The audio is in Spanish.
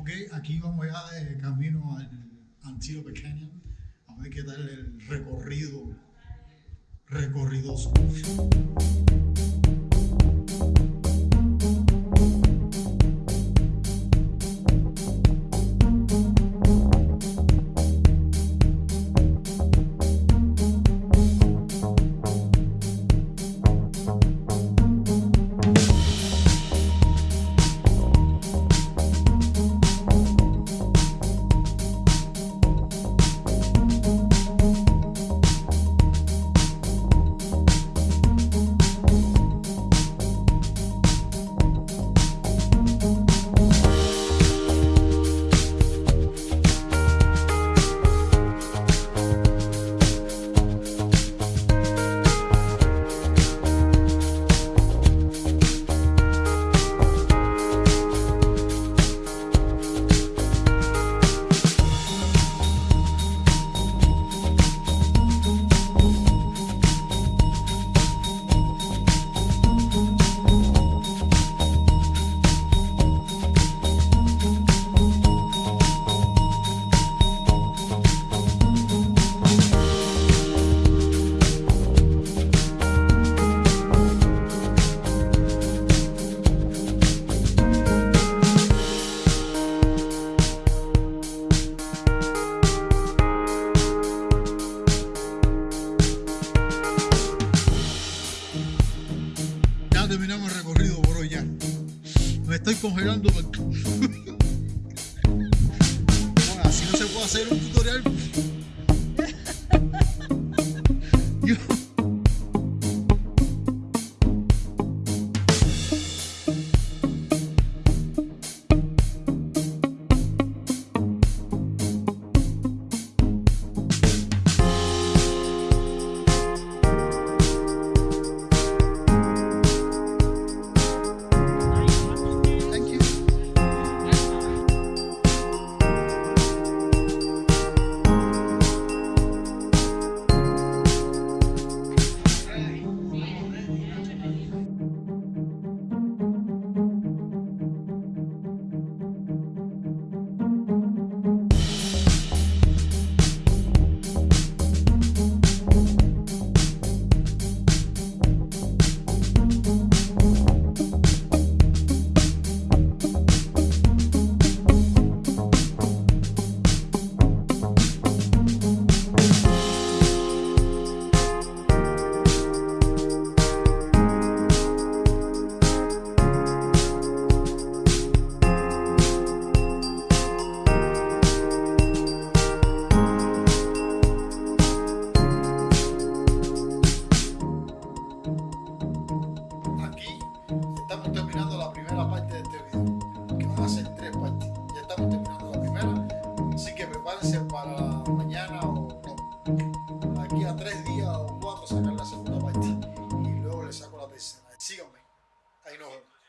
ok, aquí vamos ya de camino al Antílope Canyon, a ver qué tal el recorrido, recorridoso. terminamos el recorrido por hoy ya. Me estoy congelando. I know.